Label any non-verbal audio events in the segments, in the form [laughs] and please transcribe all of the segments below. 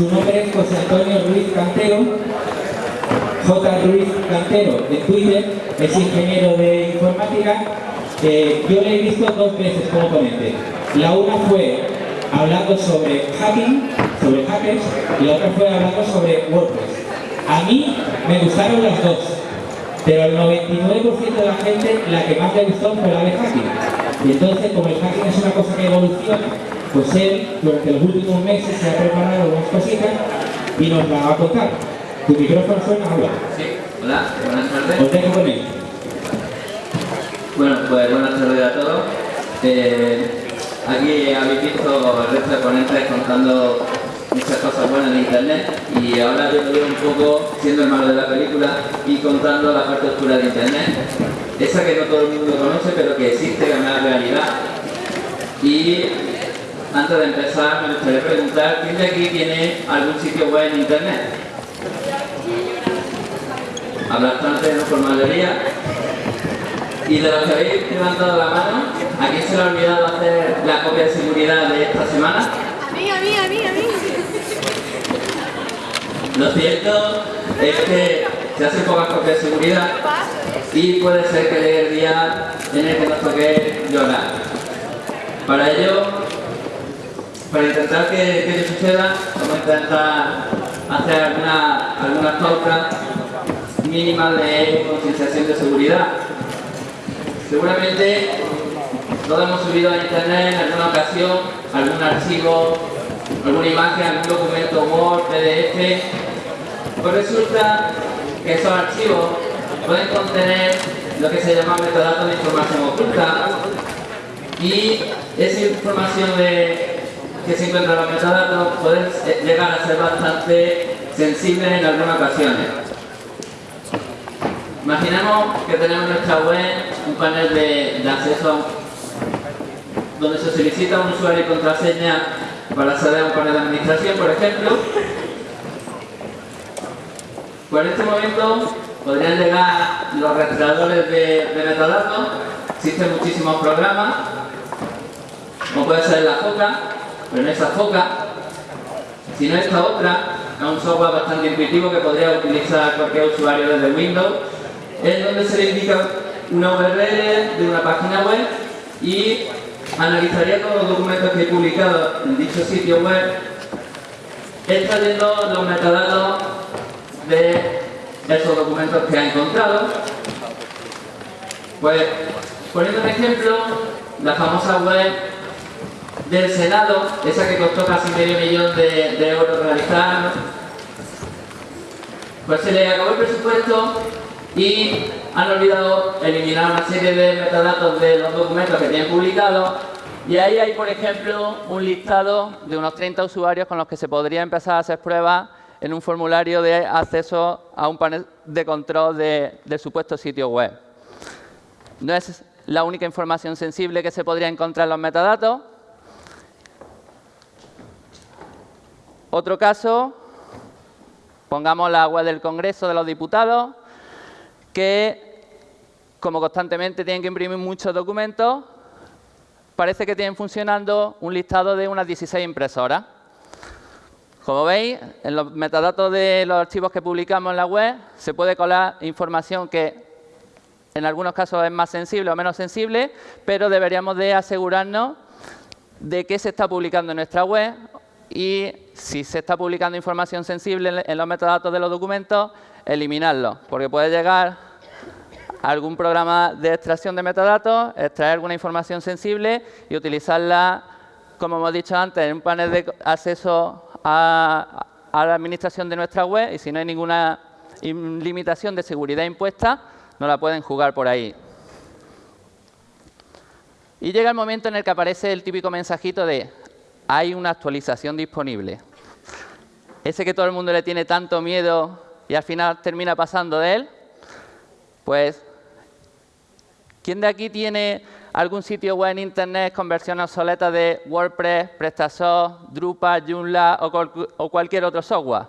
Su nombre es José Antonio Ruiz Cantero, J. Ruiz Cantero en Twitter, es ingeniero de informática. Yo le he visto dos veces como ponente. La una fue hablando sobre hacking, sobre hackers, y la otra fue hablando sobre WordPress. A mí me gustaron las dos, pero al 99% de la gente la que más le gustó fue la de hacking. Y entonces, como el hacking es una cosa que evoluciona, pues él, durante los últimos meses, se ha preparado unas cositas y nos la va a contar. Tu micrófono suena, habla. Sí, hola, buenas tardes. Os dejo con él. Bueno, pues buenas tardes a todos. Eh, aquí habéis visto el resto de ponentes contando muchas cosas buenas de internet y ahora yo voy un poco siendo el malo de la película y contando la parte oscura de internet. Esa que no todo el mundo conoce pero que existe, que es una realidad. Y antes de empezar me gustaría preguntar, ¿quién de aquí tiene algún sitio web en internet? Habla bastante no por mayoría. Y de los que habéis levantado la mano, ¿a quién se le ha olvidado hacer la copia de seguridad de esta semana? A mí, a mí, a mí, a mí. Lo cierto es que se hacen pocas copias de seguridad y puede ser que llegue el día en el que nos toque llorar. Para ello, para intentar que, ello suceda, vamos a intentar hacer alguna- algunas pautas mínimas de concienciación de seguridad. Seguramente todos hemos subido a internet en alguna ocasión algún archivo, alguna imagen, algún documento Word, PDF. Pues resulta que esos archivos pueden contener lo que se llama metadatos de información oculta y esa información de- que se encuentra en los metadatos puede eh, llegar a ser bastante sensible en algunas ocasiones. Imaginemos que tenemos en nuestra web un panel de, de acceso donde se solicita un usuario y contraseña para acceder a un panel de administración, por ejemplo. Pues en este momento podrían llegar los rastreadores de, de metadatos. Existen muchísimos programas, como puede ser la FOCA, pero no esa FOCA, sino esta otra, es un software bastante intuitivo que podría utilizar cualquier usuario desde Windows, es donde se le indica una URL de una página web y analizaría todos los documentos que he publicado en dicho sitio web, extrayendo los metadatos de esos documentos que ha encontrado. Pues, poniendo un ejemplo, la famosa web del Senado, esa que costó casi medio millón de, de euros realizar, pues se le acabó el presupuesto y han olvidado eliminar una serie de metadatos de los documentos que tienen publicados y ahí hay, por ejemplo, un listado de unos 30 usuarios con los que se podría empezar a hacer pruebas en un formulario de acceso a un panel de control de- del supuesto sitio web. No es la única información sensible que se podría encontrar en los metadatos. Otro caso, pongamos la web del Congreso de los Diputados, que como constantemente tienen que imprimir muchos documentos, parece que tienen funcionando un listado de unas 16 impresoras. Como veis, en los metadatos de los archivos que publicamos en la web se puede colar información que en algunos casos es más sensible o menos sensible, pero deberíamos de asegurarnos de qué se está publicando en nuestra web y si se está publicando información sensible en- los metadatos de los documentos, eliminarlo, porque puede llegar algún programa de extracción de metadatos, extraer alguna información sensible y utilizarla, como hemos dicho antes, en un panel de acceso a, a la administración de nuestra web y si no hay ninguna im- limitación de seguridad impuesta, no la pueden jugar por ahí. Y llega el momento en el que aparece el típico mensajito de hay una actualización disponible. Ese que todo el mundo le tiene tanto miedo y al final termina pasando de él, pues, ¿quién de aquí tiene algún sitio web en Internet con versiones obsoletas de WordPress, PrestaShop, Drupal, Joomla o, o cualquier otro software?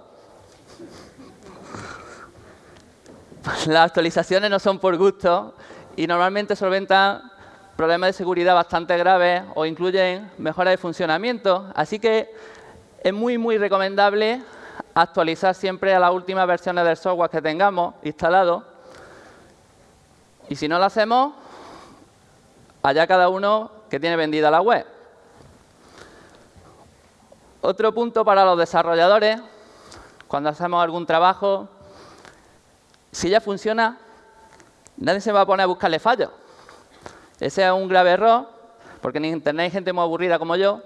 Las actualizaciones no son por gusto y normalmente solventan problemas de seguridad bastante graves o incluyen mejoras de funcionamiento. Así que es muy, muy recomendable actualizar siempre a las últimas versiones del software que tengamos instalado. Y si no lo hacemos, allá cada uno que tiene vendida la web. Otro punto para los desarrolladores, cuando hacemos algún trabajo, si ya funciona, nadie se va a poner a buscarle fallos. Ese es un grave error, porque en Internet hay gente muy aburrida como yo,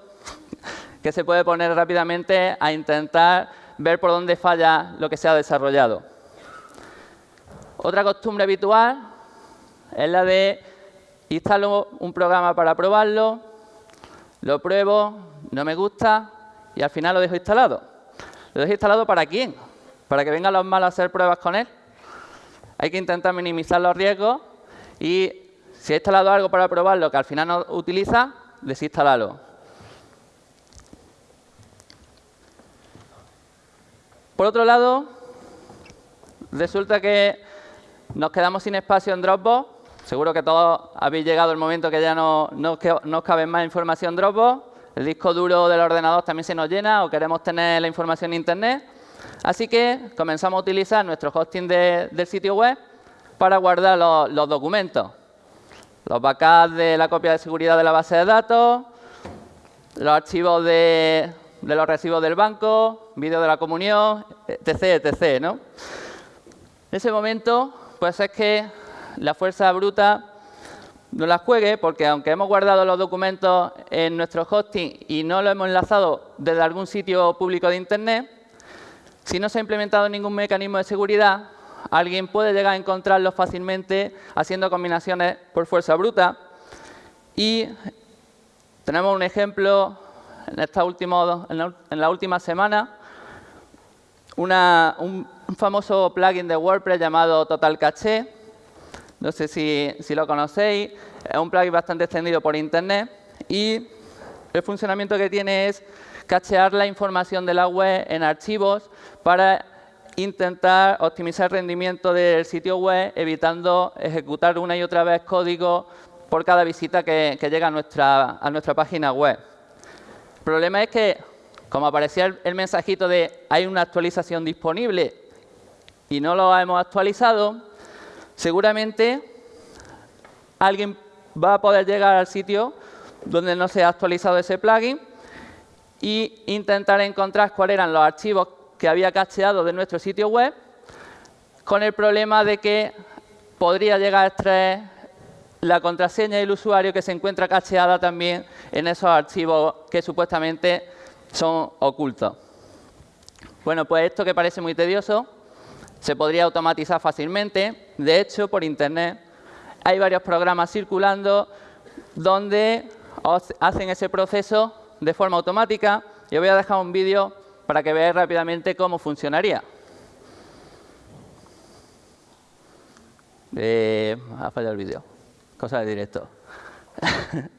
que se puede poner rápidamente a intentar ver por dónde falla lo que se ha desarrollado. Otra costumbre habitual es la de instalo un programa para probarlo, lo pruebo, no me gusta y al final lo dejo instalado. ¿Lo dejo instalado para quién? ¿Para que vengan los malos a hacer pruebas con él? Hay que intentar minimizar los riesgos y si he instalado algo para probarlo que al final no utiliza, desinstalarlo. Por otro lado, resulta que nos quedamos sin espacio en Dropbox. Seguro que todos habéis llegado al momento que ya no, os cabe más información en Dropbox. El disco duro del ordenador también se nos llena o queremos tener la información en Internet. Así que comenzamos a utilizar nuestro hosting del sitio web para guardar los documentos. Los backups de la copia de seguridad de la base de datos, los archivos de, los recibos del banco, vídeo de la comunión, etc., etc. ¿no? En ese momento, pues es que la fuerza bruta no las juegue, porque aunque hemos guardado los documentos en nuestro hosting y no lo hemos enlazado desde algún sitio público de Internet, si no se ha implementado ningún mecanismo de seguridad, alguien puede llegar a encontrarlos fácilmente haciendo combinaciones por fuerza bruta. Y tenemos un ejemplo en, esta última, en, la, última semana, un, famoso plugin de WordPress llamado Total Caché. No sé si, si lo conocéis. Es un plugin bastante extendido por Internet. Y el funcionamiento que tiene es cachear la información de la web en archivos para intentar optimizar el rendimiento del sitio web, evitando ejecutar una y otra vez código por cada visita que, llega a nuestra, a nuestra página web. El problema es que, como aparecía el, mensajito de hay una actualización disponible y no lo hemos actualizado, seguramente alguien va a poder llegar al sitio donde no se ha actualizado ese plugin e intentar encontrar cuáles eran los archivos había cacheado de nuestro sitio web con el problema de que podría llegar a extraer la contraseña del usuario que se encuentra cacheada también en esos archivos que supuestamente son ocultos. Bueno, pues esto que parece muy tedioso se podría automatizar fácilmente. De hecho, por Internet hay varios programas circulando donde hacen ese proceso de forma automática. Yo voy a dejar un vídeo para que veáis rápidamente cómo funcionaría. Eh, ha fallado el vídeo cosa de directo. [laughs]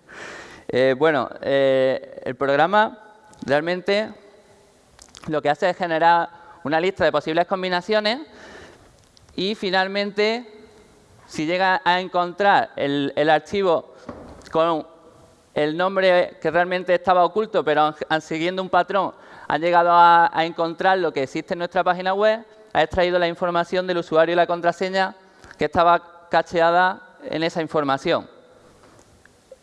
Eh, bueno, eh, el programa realmente lo que hace es generar una lista de posibles combinaciones y finalmente, si llega a encontrar el, archivo con el nombre que realmente estaba oculto, pero siguiendo un patrón, han llegado a, encontrar lo que existe en nuestra página web, ha extraído la información del usuario y la contraseña que estaba cacheada en esa información.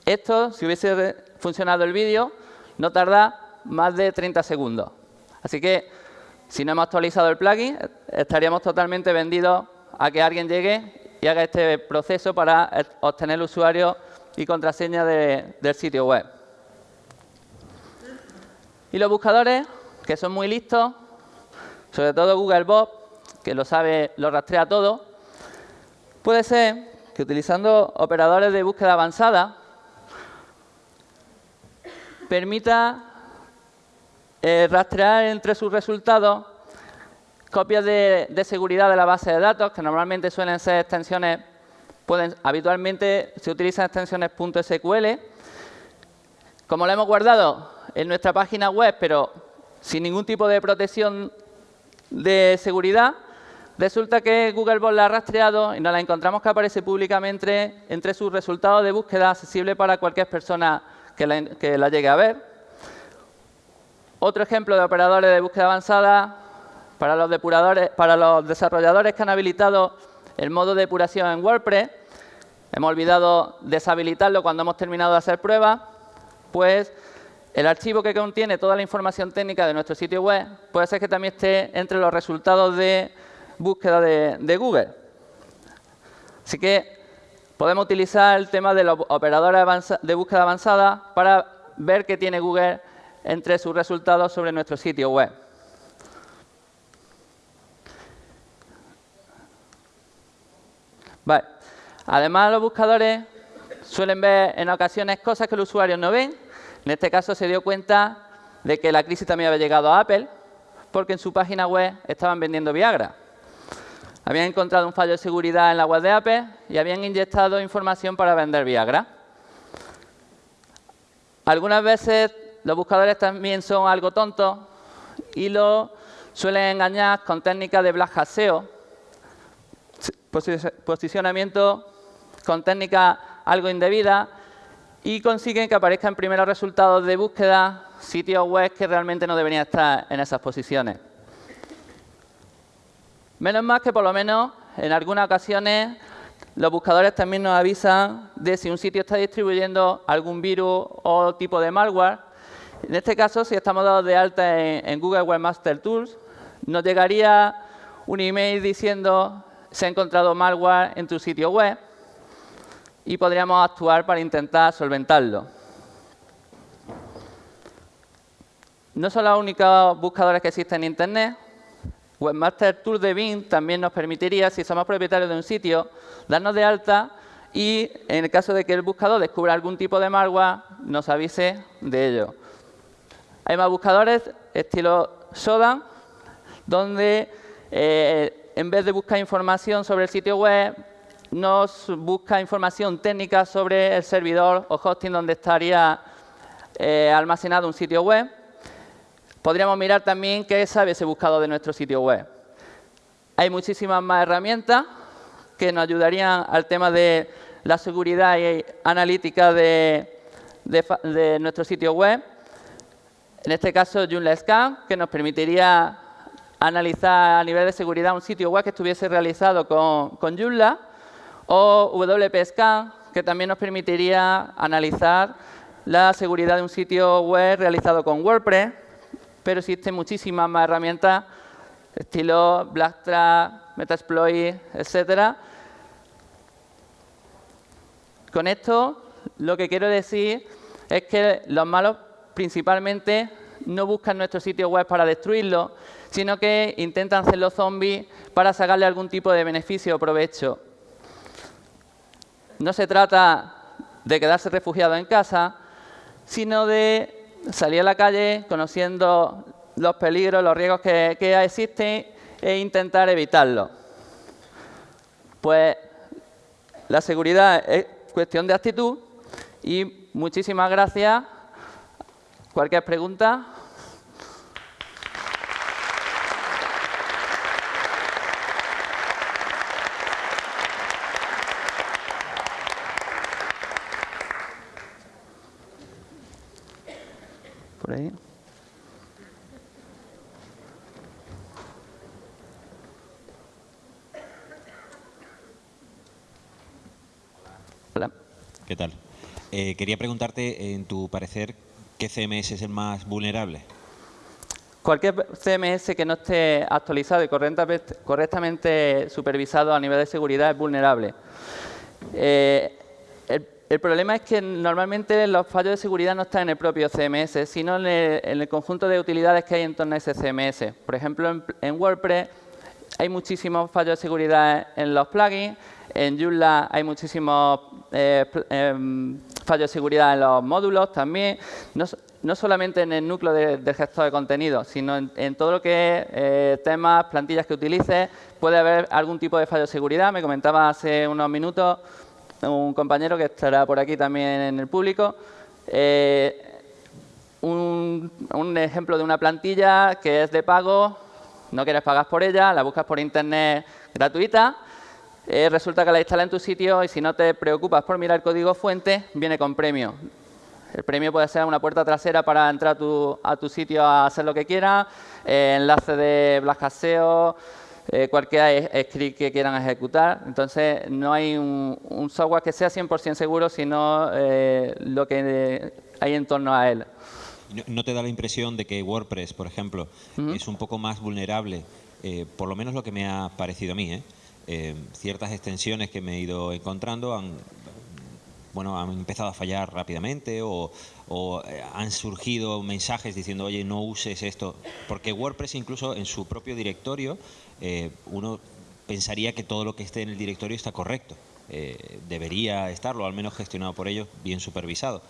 Esto, si hubiese funcionado el vídeo, no tarda más de 30 segundos. Así que, si no hemos actualizado el plugin, estaríamos totalmente vendidos a que alguien llegue y haga este proceso para obtener el usuario y contraseña del sitio web. Y los buscadores, que son muy listos, sobre todo Googlebot, que lo sabe, lo rastrea todo, puede ser que utilizando operadores de búsqueda avanzada permita eh, rastrear entre sus resultados copias de, seguridad de la base de datos, que normalmente suelen ser extensiones, pueden, habitualmente se utilizan extensiones .sql. Como lo hemos guardado en nuestra página web, pero sin ningún tipo de protección de seguridad, Resulta que Googlebot la ha rastreado y nos la encontramos que aparece públicamente entre sus resultados de búsqueda accesible para cualquier persona que la, llegue a ver. Otro ejemplo de operadores de búsqueda avanzada para los, depuradores, para los desarrolladores que han habilitado el modo de depuración en WordPress. Hemos olvidado deshabilitarlo cuando hemos terminado de hacer pruebas. Pues el archivo que contiene toda la información técnica de nuestro sitio web puede ser que también esté entre los resultados de búsqueda de, Google. Así que podemos utilizar el tema de los operadores de búsqueda avanzada para ver qué tiene Google entre sus resultados sobre nuestro sitio web. Además, los buscadores suelen ver en ocasiones cosas que los usuarios no ven. En este caso se dio cuenta de que la crisis también había llegado a Apple porque en su página web estaban vendiendo Viagra. Habían encontrado un fallo de seguridad en la web de Apple y habían inyectado información para vender Viagra. Algunas veces los buscadores también son algo tontos y lo suelen engañar con técnicas de black hat SEO, posicionamiento con técnicas algo indebidas y consiguen que aparezcan primeros resultados de búsqueda sitios web que realmente no deberían estar en esas posiciones. Menos mal que por lo menos en algunas ocasiones los buscadores también nos avisan de si un sitio está distribuyendo algún virus o tipo de malware. En este caso, si estamos dados de alta en, Google Webmaster Tools, nos llegaría un email diciendo se ha encontrado malware en tu sitio web y podríamos actuar para intentar solventarlo. No son los únicos buscadores que existen en Internet. Webmaster Tool de Bing también nos permitiría, si somos propietarios de un sitio, darnos de alta y, en el caso de que el buscador descubra algún tipo de malware, nos avise de ello. Hay más buscadores, estilo Sodan, donde eh, en vez de buscar información sobre el sitio web, nos busca información técnica sobre el servidor o hosting donde estaría eh, almacenado un sitio web. Podríamos mirar también qué sabe ese buscador de nuestro sitio web. Hay muchísimas más herramientas que nos ayudarían al tema de la seguridad y analítica de, nuestro sitio web. En este caso, Joomla Scan, que nos permitiría analizar a nivel de seguridad un sitio web que estuviese realizado con, con Joomla o WPScan, que también nos permitiría analizar la seguridad de un sitio web realizado con WordPress, pero existen muchísimas más herramientas, estilo Blacktrack, Metasploit, etcétera. Con esto, lo que quiero decir es que los malos principalmente no buscan nuestro sitio web para destruirlo, sino que intentan hacerlo zombies para sacarle algún tipo de beneficio o provecho. No se trata de quedarse refugiado en casa, sino de salir a la calle conociendo los peligros, los riesgos que, existen e intentar evitarlos. Pues la seguridad es cuestión de actitud y muchísimas gracias. Cualquier pregunta. ¿Qué tal? Eh, quería preguntarte, en tu parecer, ¿qué CMS es el más vulnerable? Cualquier CMS que no esté actualizado y correctamente supervisado a nivel de seguridad es vulnerable. Eh, el, problema es que normalmente los fallos de seguridad no están en el propio CMS, sino en el, conjunto de utilidades que hay en torno a ese CMS. Por ejemplo, en WordPress hay muchísimos fallos de seguridad en los plugins, en Joomla hay muchísimos eh, em, fallos de seguridad en los módulos también, no, solamente en el núcleo del gestor de contenido, sino en, todo lo que es eh, temas, plantillas que utilices, puede haber algún tipo de fallo de seguridad. Me comentaba hace unos minutos un compañero que estará por aquí también en el público, eh, un, ejemplo de una plantilla que es de pago, no quieres pagar por ella, la buscas por internet gratuita, eh, resulta que la instala en tu sitio y si no te preocupas por mirar el código fuente, viene con premio. El premio puede ser una puerta trasera para entrar a tu, a tu sitio a hacer lo que quieras, eh, enlace de Blascaseo, eh, cualquier script que quieran ejecutar. Entonces, no hay un, un software que sea 100% seguro, sino eh, lo que hay en torno a él. ¿No- ¿No te da la impresión de que WordPress, por ejemplo, es un poco más vulnerable? eh, por lo menos lo que me ha parecido a mí. ¿eh? Eh, ciertas extensiones que me he ido encontrando han, bueno, han empezado a fallar rápidamente o, o, eh, han surgido mensajes diciendo, oye, no uses esto. Porque WordPress incluso en su propio directorio, eh, uno pensaría que todo lo que esté en el directorio está correcto. Eh, debería estarlo, al menos gestionado por ellos, bien supervisado.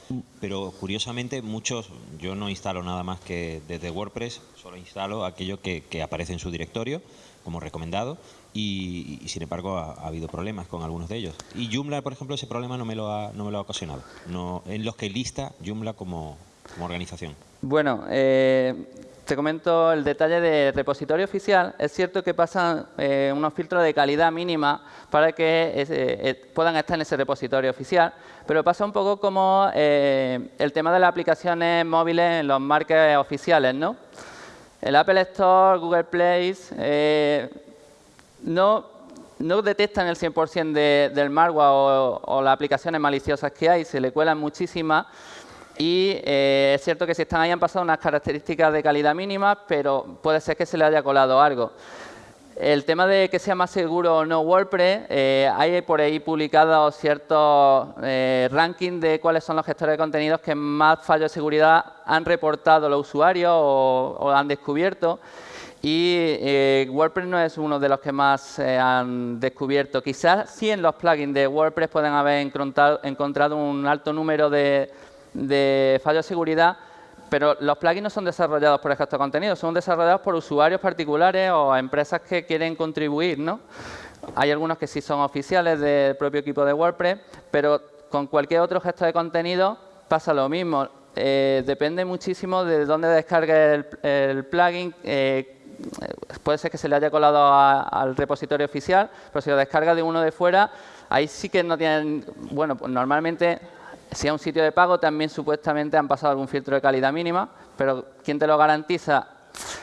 Pero curiosamente muchos, yo no instalo nada más que desde WordPress, solo instalo aquello que, que aparece en su directorio como recomendado y, sin embargo ha, ha habido problemas con algunos de ellos. Y Joomla, por ejemplo, ese problema no me lo ha, no me lo ha ocasionado. No, en los que lista Joomla como, como organización. Bueno, eh, te comento el detalle de repositorio oficial. Es cierto que pasan eh, unos filtros de calidad mínima para que eh, puedan estar en ese repositorio oficial, pero pasa un poco como eh, el tema de las aplicaciones móviles en los markets oficiales, ¿no? El Apple Store, Google Play, eh, no, no detectan el 100% de, del malware o, o, las aplicaciones maliciosas que hay, se le cuelan muchísimas. Y eh, es cierto que si están ahí han pasado unas características de calidad mínimas, pero puede ser que se le haya colado algo. El tema de que sea más seguro o no WordPress, eh, hay por ahí publicados ciertos eh, rankings de cuáles son los gestores de contenidos que más fallos de seguridad han reportado los usuarios o, o han descubierto. Y eh, WordPress no es uno de los que más eh, han descubierto. Quizás sí en los plugins de WordPress pueden haber encontrado un alto número de, de fallos de seguridad, pero los plugins no son desarrollados por gestor de contenido, son desarrollados por usuarios particulares o empresas que quieren contribuir, ¿no? Hay algunos que sí son oficiales del propio equipo de WordPress, pero con cualquier otro gestor de contenido pasa lo mismo. Eh, depende muchísimo de dónde descargue el, plugin. Eh, puede ser que se le haya colado al repositorio oficial, pero si lo descarga de uno de fuera, ahí sí que no tienen... Bueno, pues normalmente si es un sitio de pago, también supuestamente han pasado algún filtro de calidad mínima, pero ¿quién te lo garantiza?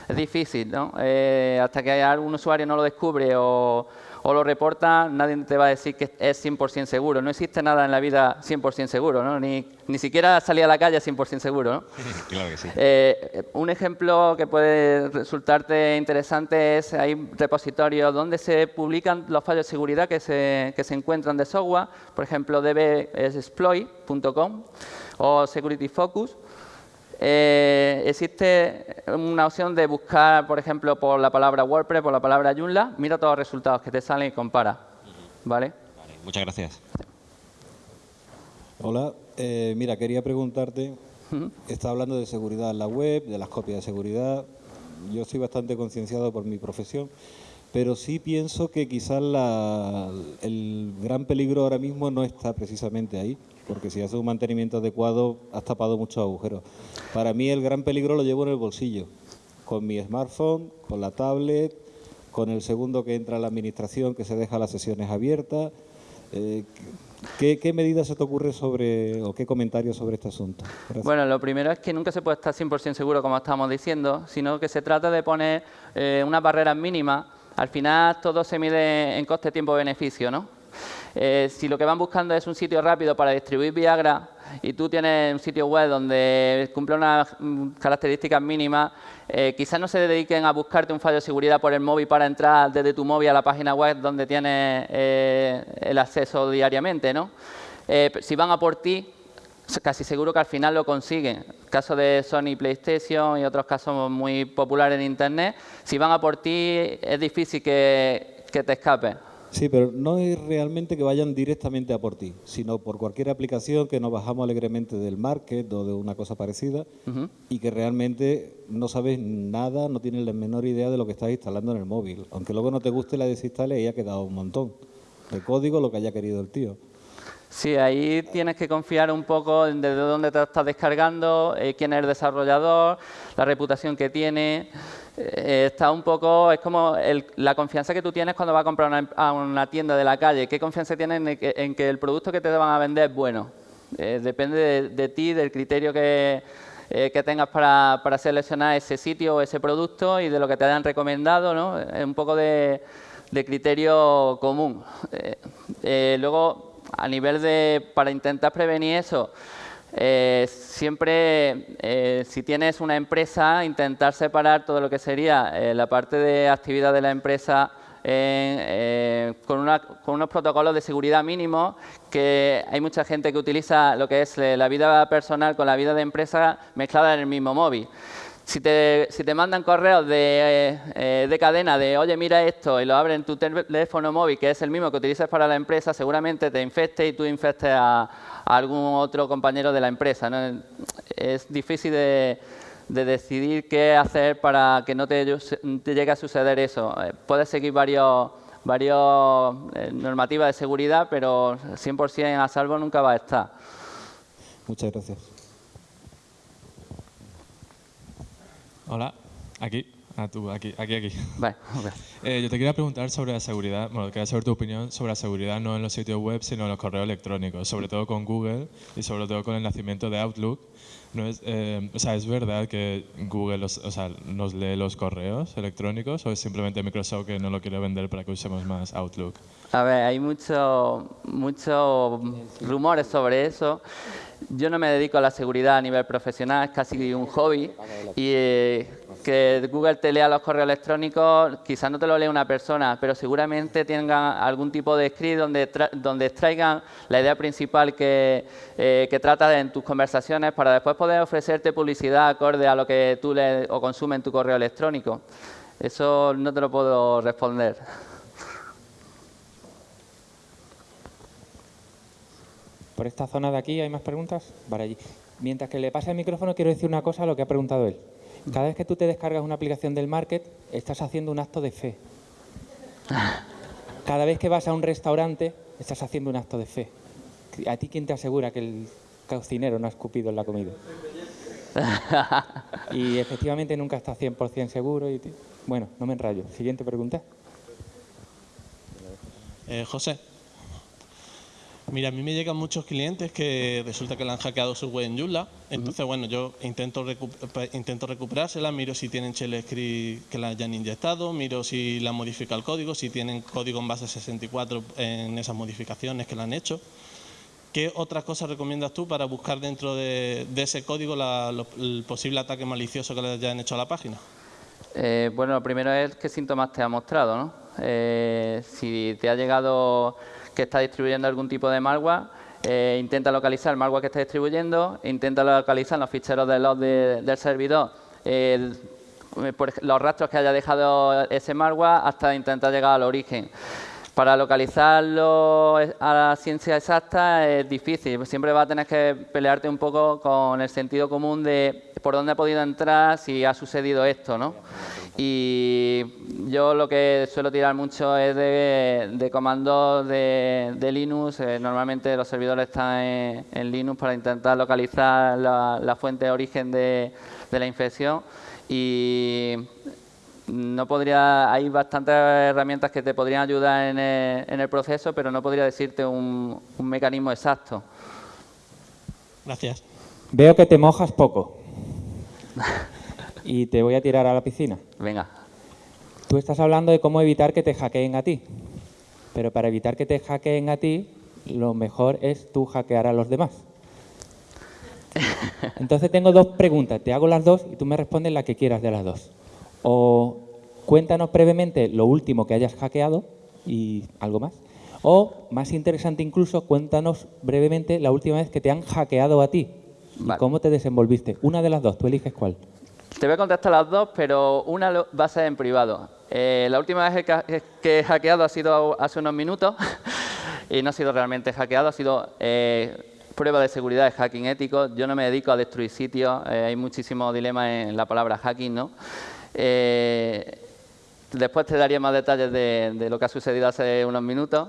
Es difícil, ¿no? Eh, hasta que algún usuario no lo descubre o, o, lo reporta, nadie te va a decir que es 100% seguro. No existe nada en la vida 100% seguro, ¿no? Ni, ni siquiera salir a la calle 100% seguro, ¿no? [laughs] claro que sí. Eh, un ejemplo que puede resultarte interesante es, hay repositorios donde se publican los fallos de seguridad que se, que se encuentran de software, por ejemplo, dbexploit.com o Security Focus. Eh, existe una opción de buscar, por ejemplo, por la palabra WordPress, por la palabra Joomla, mira todos los resultados que te salen y compara. ¿Vale? vale muchas gracias. Hola, eh, mira, quería preguntarte, uh -huh. está hablando de seguridad en la web, de las copias de seguridad. Yo soy bastante concienciado por mi profesión, pero sí pienso que quizás la, el gran peligro ahora mismo no está precisamente ahí, porque si haces un mantenimiento adecuado has tapado muchos agujeros. Para mí el gran peligro lo llevo en el bolsillo, con mi smartphone, con la tablet, con el segundo que entra a la administración que se deja las sesiones abiertas. Eh, ¿qué, ¿qué, medidas se te ocurre sobre, o qué comentarios sobre este asunto? Bueno, lo primero es que nunca se puede estar 100% seguro, como estábamos diciendo, sino que se trata de poner eh, unas barreras mínimas. Al final todo se mide en coste, tiempo, beneficio, ¿no? Eh, si lo que van buscando es un sitio rápido para distribuir Viagra y tú tienes un sitio web donde cumple unas características mínimas, eh, quizás no se dediquen a buscarte un fallo de seguridad por el móvil para entrar desde tu móvil a la página web donde tienes eh, el acceso diariamente, ¿no? Eh, si van a por ti, casi seguro que al final lo consiguen. Caso de Sony PlayStation y otros casos muy populares en Internet, si van a por ti es difícil que, que te escapes. Sí, pero no es realmente que vayan directamente a por ti, sino por cualquier aplicación que nos bajamos alegremente del market o de una cosa parecida uh -huh. y que realmente no sabes nada, no tienes la menor idea de lo que estás instalando en el móvil. Aunque luego no te guste, la desinstales y ha quedado un montón de código, lo que haya querido el tío. Sí, ahí tienes que confiar un poco en desde dónde te estás descargando, eh, quién es el desarrollador, la reputación que tiene. Eh, está un poco, es como el, la confianza que tú tienes cuando vas a comprar una, a una tienda de la calle. ¿Qué confianza tienes en en que, el producto que te van a vender es bueno? Eh, depende de, ti, del criterio que, eh, que tengas para, para, seleccionar ese sitio o ese producto y de lo que te hayan recomendado, ¿no? Es un poco de, de criterio común. Luego, a nivel de, para intentar prevenir eso, eh, siempre, eh, si tienes una empresa, intentar separar todo lo que sería eh, la parte de actividad de la empresa con, una, con, unos protocolos de seguridad mínimos, que hay mucha gente que utiliza lo que es la vida personal con la vida de empresa mezclada en el mismo móvil. Si te, si te, mandan correos de, eh, de, cadena de, oye, mira esto, y lo abren en tu teléfono móvil, que es el mismo que utilizas para la empresa, seguramente te infecte y tú infestes a, algún otro compañero de la empresa. ¿no? Es difícil de, de, decidir qué hacer para que no te, te llegue a suceder eso. Eh, puedes seguir varios, varios eh, normativas de seguridad, pero 100% a salvo nunca va a estar. Muchas gracias. Hola, aquí. Ah, tú, aquí, aquí, aquí. Vale, okay. eh, yo te quería preguntar sobre la seguridad, bueno, quería saber tu opinión sobre la seguridad no en los sitios web, sino en los correos electrónicos, sobre todo con Google y sobre todo con el nacimiento de Outlook. No es, eh, o sea, ¿es verdad que Google los, o sea, nos lee los correos electrónicos o es simplemente Microsoft que no lo quiere vender para que usemos más Outlook? A ver, hay muchos mucho rumores sobre eso. Yo no me dedico a la seguridad a nivel profesional, es casi un hobby. Y eh, que Google te lea los correos electrónicos, quizás no te lo lea una persona, pero seguramente tengan algún tipo de script donde, donde extraigan la idea principal que, eh, que trata en tus conversaciones para después poder ofrecerte publicidad acorde a lo que tú lees o consumes en tu correo electrónico. Eso no te lo puedo responder. Por esta zona de aquí, ¿hay más preguntas? Para allí. Mientras que le pase el micrófono, quiero decir una cosa a lo que ha preguntado él. Cada vez que tú te descargas una aplicación del Market, estás haciendo un acto de fe. Cada vez que vas a un restaurante, estás haciendo un acto de fe. ¿A ti quién te asegura que el cocinero no ha escupido en la comida? y efectivamente nunca estás 100% seguro. Bueno, no me enrayo. Siguiente pregunta. Eh, José, Mira, a mí me llegan muchos clientes que resulta que le han hackeado su web en Joomla. Entonces, bueno, yo intento, intento recuperársela, miro si tienen shell script que la hayan inyectado, miro si la modifica el código, si tienen código en base 64 en esas modificaciones que la han hecho. ¿Qué otras cosas recomiendas tú para buscar dentro de, ese código la, el posible ataque malicioso que le hayan hecho a la página? Eh, bueno, lo primero es qué síntomas te ha mostrado, ¿no? Eh, si te ha llegado que está distribuyendo algún tipo de malware, eh, intenta localizar el malware que está distribuyendo, intenta localizar los ficheros de de, del servidor, eh, los rastros que haya dejado ese malware hasta intentar llegar al origen. Para localizarlo a la ciencia exacta es difícil, siempre vas a tener que pelearte un poco con el sentido común de por dónde ha podido entrar si ha sucedido esto, ¿no? Y yo lo que suelo tirar mucho es de, de comandos de, de Linux. Eh, normalmente los servidores están en, en, Linux para intentar localizar la, la fuente de origen de, de, la infección. Y no podría, hay bastantes herramientas que te podrían ayudar en el, en el proceso, pero no podría decirte un, un mecanismo exacto. Gracias. Veo que te mojas poco. [laughs] y te voy a tirar a la piscina. Venga. Tú estás hablando de cómo evitar que te hackeen a ti. Pero para evitar que te hackeen a ti, lo mejor es tú hackear a los demás. [laughs] Entonces tengo dos preguntas. Te hago las dos y tú me respondes la que quieras de las dos. O cuéntanos brevemente lo último que hayas hackeado y algo más. O, más interesante incluso, cuéntanos brevemente la última vez que te han hackeado a ti. Vale. ¿Cómo te desenvolviste? Una de las dos, tú eliges cuál. Te voy a contestar las dos, pero una va a ser en privado. Eh, la última vez que, he hackeado ha sido hace unos minutos [laughs] y no ha sido realmente hackeado, ha sido eh, prueba de seguridad de hacking ético. Yo no me dedico a destruir sitios, eh, hay muchísimos dilemas en la palabra hacking, ¿no? Eh, después te daría más detalles de, de, lo que ha sucedido hace unos minutos.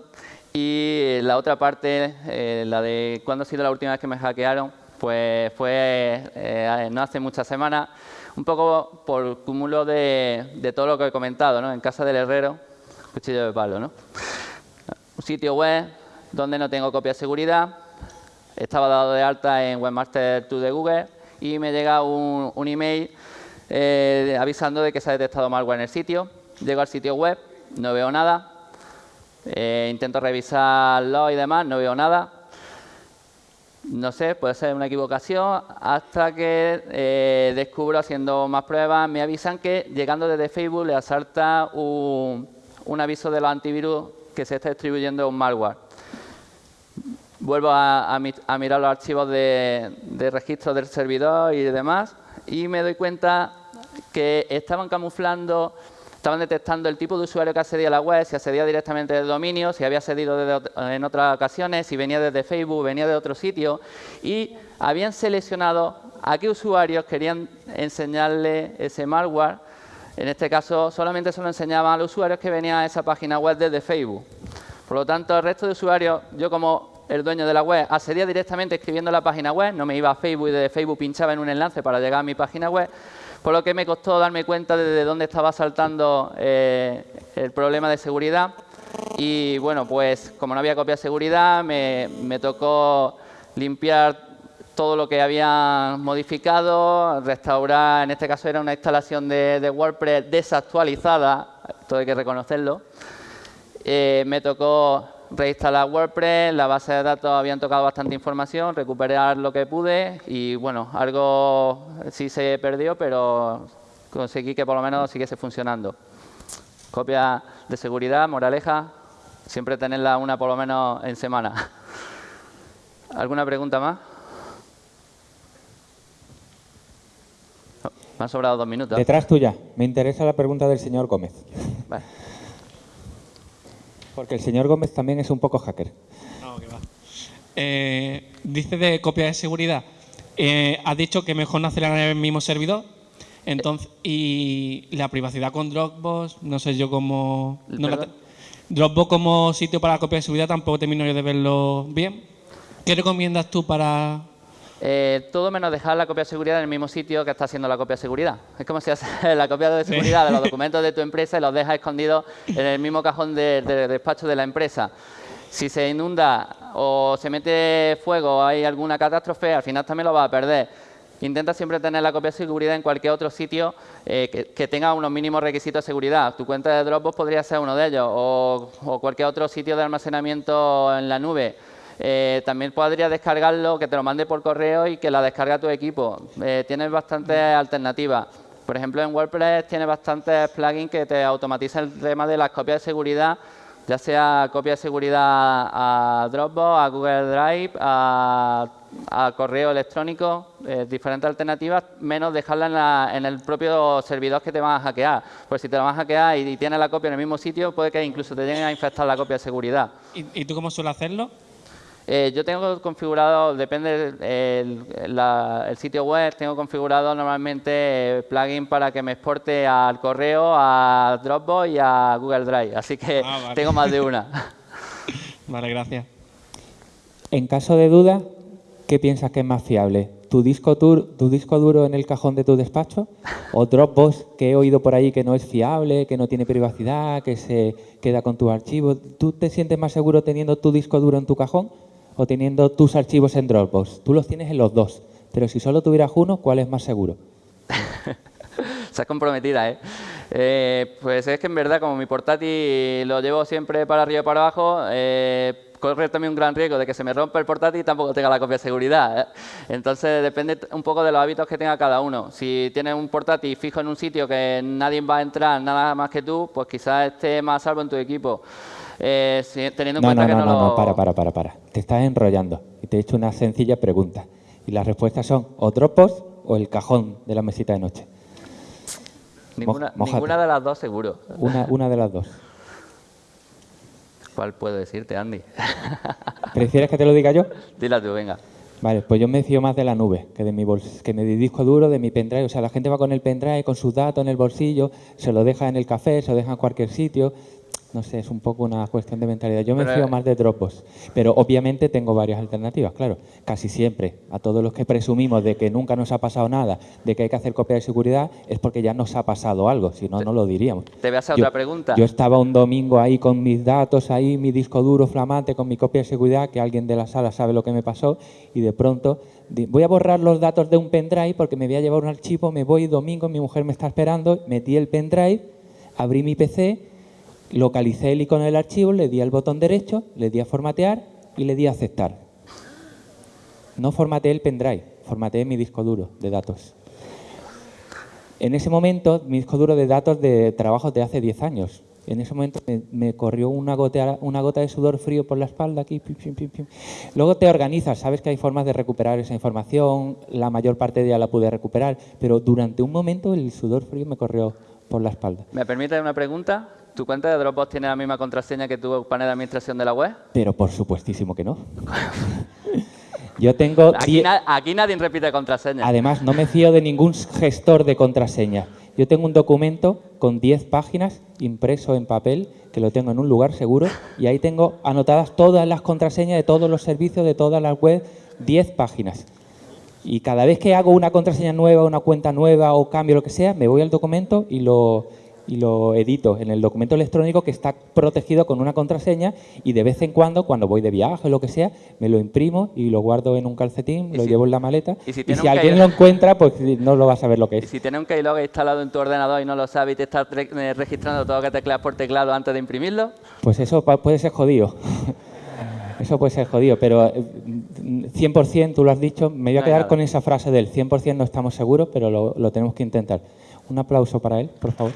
Y la otra parte, eh, la de cuándo ha sido la última vez que me hackearon, pues fue no hace muchas semanas un poco por cúmulo de, todo lo que he comentado, ¿no? En casa del herrero, cuchillo de palo, ¿no? Un sitio web donde no tengo copia de seguridad, estaba dado de alta en Webmaster 2 de Google y me llega un, un email eh, avisando de que se ha detectado malware en el sitio. Llego al sitio web, no veo nada. Eh, intento revisarlo y demás, no veo nada. No sé, puede ser una equivocación, hasta que eh, descubro, haciendo más pruebas, me avisan que llegando desde Facebook le asalta un, un aviso de los antivirus que se está distribuyendo un malware. Vuelvo a, a, mi, a mirar los archivos de, de registro del servidor y demás y me doy cuenta que estaban camuflando estaban detectando el tipo de usuario que accedía a la web, si accedía directamente del dominio, si había accedido en otras ocasiones, si venía desde Facebook, venía de otro sitio, y habían seleccionado a qué usuarios querían enseñarle ese malware. En este caso, solamente se lo enseñaban a los usuarios que venían a esa página web desde Facebook. Por lo tanto, el resto de usuarios, yo como el dueño de la web, accedía directamente escribiendo la página web, no me iba a Facebook y desde Facebook pinchaba en un enlace para llegar a mi página web, por lo que me costó darme cuenta de dónde estaba saltando eh, el problema de seguridad. Y bueno, pues como no había copia de seguridad, me, me tocó limpiar todo lo que había modificado, restaurar, en este caso era una instalación de, de WordPress desactualizada, todo hay que reconocerlo. Eh, me tocó reinstalar WordPress, la base de datos habían tocado bastante información, recuperar lo que pude y bueno, algo sí se perdió, pero conseguí que por lo menos siguiese funcionando. Copia de seguridad, moraleja, siempre tenerla una por lo menos en semana. ¿Alguna pregunta más? me han sobrado dos minutos. Detrás tuya. Me interesa la pregunta del señor Gómez. Vale. Porque el señor Gómez también es un poco hacker. No, que va. Eh, dice de copia de seguridad. Eh, has dicho que mejor no hacerla en el mismo servidor. Entonces, y la privacidad con Dropbox, no sé yo cómo... No la, Dropbox como sitio para la copia de seguridad tampoco termino yo de verlo bien. ¿Qué recomiendas tú para, eh, todo menos dejar la copia de seguridad en el mismo sitio que está haciendo la copia de seguridad. Es como si haces [laughs] la copia de seguridad de los [laughs] documentos de tu empresa y los dejas escondidos en el mismo cajón de, de, de despacho de la empresa. Si se inunda o se mete fuego o hay alguna catástrofe, al final también lo vas a perder. Intenta siempre tener la copia de seguridad en cualquier otro sitio eh, que, que, tenga unos mínimos requisitos de seguridad. Tu cuenta de Dropbox podría ser uno de ellos o, o cualquier otro sitio de almacenamiento en la nube. Eh, también podría descargarlo, que te lo mande por correo y que la descargue a tu equipo. Eh, tienes bastantes alternativas. Por ejemplo, en WordPress tienes bastantes plugins que te automatizan el tema de las copias de seguridad, ya sea copia de seguridad a Dropbox, a Google Drive, a, a correo electrónico, eh, diferentes alternativas, menos dejarla en, la, en, el propio servidor que te van a hackear. Pues si te la van a hackear y, y tienes la copia en el mismo sitio, puede que incluso te lleguen a infectar la copia de seguridad. ¿Y, y tú cómo sueles hacerlo? Eh, yo tengo configurado, depende del el, el sitio web, tengo configurado normalmente eh, plugin para que me exporte al correo, a Dropbox y a Google Drive. Así que ah, vale. tengo más de una. [laughs] vale, gracias. En caso de duda, ¿qué piensas que es más fiable? ¿Tu disco, ¿Tu disco duro en el cajón de tu despacho? ¿O Dropbox, que he oído por ahí que no es fiable, que no tiene privacidad, que se queda con tus archivos? ¿Tú te sientes más seguro teniendo tu disco duro en tu cajón o teniendo tus archivos en Dropbox. Tú los tienes en los dos, pero si solo tuvieras uno, ¿cuál es más seguro? [laughs] Estás comprometida, ¿eh? ¿eh? Pues es que en verdad, como mi portátil lo llevo siempre para arriba y para abajo, eh, corre también un gran riesgo de que se me rompa el portátil y tampoco tenga la copia de seguridad. ¿eh? Entonces, depende un poco de los hábitos que tenga cada uno. Si tienes un portátil fijo en un sitio que nadie va a entrar nada más que tú, pues quizás esté más salvo en tu equipo. Eh, teniendo en no, cuenta no, que no, no, no, lo... no, para, para, para, para. Te estás enrollando y te he hecho una sencilla pregunta. Y las respuestas son o Dropbox o el cajón de la mesita de noche. Ninguna, ninguna de las dos seguro. Una, una de las dos. [laughs] ¿Cuál puedo decirte, Andy? [laughs] ¿Prefieres que te lo diga yo? Dila tú, venga. Vale, pues yo me fío más de la nube que de mi bols que de mi disco duro, de mi pendrive. O sea, la gente va con el pendrive, con sus datos en el bolsillo, se lo deja en el café, se lo deja en cualquier sitio. No sé, es un poco una cuestión de mentalidad. Yo me Pero, fío eh, más de Dropbox, pero obviamente tengo varias alternativas, claro. Casi siempre, a todos los que presumimos de que nunca nos ha pasado nada, de que hay que hacer copia de seguridad, es porque ya nos ha pasado algo, si no, no lo diríamos. Te voy a hacer Yo- otra pregunta. Yo estaba un domingo ahí con mis datos, ahí mi disco duro flamante, con mi copia de seguridad, que alguien de la sala sabe lo que me pasó, y de pronto voy a borrar los datos de un pendrive porque me voy a llevar un archivo, me voy domingo, mi mujer me está esperando, metí el pendrive, abrí mi PC, localicé el icono del archivo, le di al botón derecho, le di a formatear y le di a aceptar. No formateé el pendrive, formateé mi disco duro de datos. En ese momento, mi disco duro de datos de trabajos de hace 10 años. En ese momento me, corrió una gota, de sudor frío por la espalda aquí. Luego te organizas, sabes que hay formas de recuperar esa información, la mayor parte de ella la pude recuperar, pero durante un momento el sudor frío me corrió por la espalda. ¿Me permite una pregunta? ¿Tu cuenta de Dropbox tiene la misma contraseña que tu panel de administración de la web? Pero por supuestísimo que no. [laughs] Yo tengo... Aquí, die- na- aquí nadie repite contraseña. Además, no me fío de ningún gestor de contraseña. Yo tengo un documento con 10 páginas impreso en papel, que lo tengo en un lugar seguro, y ahí tengo anotadas todas las contraseñas de todos los servicios, de todas las webs, 10 páginas. Y cada vez que hago una contraseña nueva, una cuenta nueva o cambio lo que sea, me voy al documento y lo, y lo edito en el documento electrónico que está protegido con una contraseña y de vez en cuando, cuando voy de viaje o lo que sea, me lo imprimo y lo guardo en un calcetín, ¿Y lo si- llevo en la maleta y si y alguien lo encuentra, pues no lo va a saber lo que Y es. si tienes un keylogger instalado en tu ordenador y no lo sabes y te estás eh, registrando todo lo que tecleas por teclado antes de imprimirlo, Pues eso puede ser jodido. [laughs] Eso puede ser jodido, pero eh, 100%, tú lo has dicho, me voy a No quedar con esa frase del 100% no estamos seguros, pero lo, lo tenemos que intentar. Un aplauso para él, por favor.